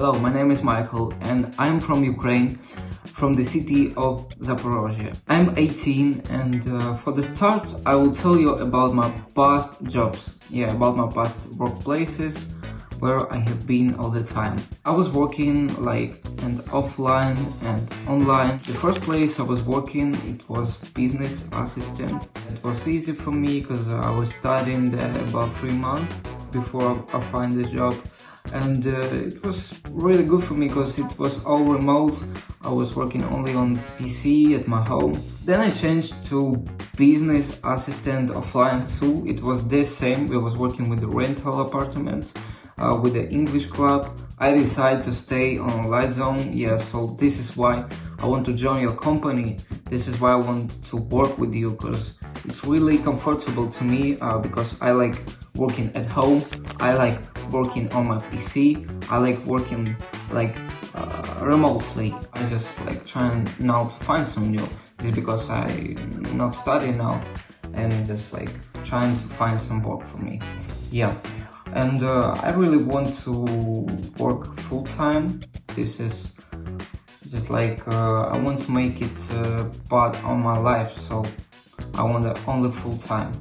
Hello, my name is Michael and I'm from Ukraine, from the city of Zaporozhye. I'm 18 and uh, for the start I will tell you about my past jobs. Yeah, about my past workplaces where I have been all the time. I was working like and offline and online. The first place I was working it was business assistant. It was easy for me because I was studying there about three months before I find this job and uh, it was really good for me because it was all remote. I was working only on PC at my home. Then I changed to business assistant offline too. It was the same. I was working with the rental apartments uh, with the English club. I decided to stay on Light Zone. Yeah so this is why I want to join your company. This is why I want to work with you because it's really comfortable to me uh, because I like working at home. I like working on my PC. I like working like uh, remotely. I just like trying now to find some new. It's because I not studying now and just like trying to find some work for me. Yeah, and uh, I really want to work full time. This is just like uh, I want to make it uh, part of my life. So I want only full time.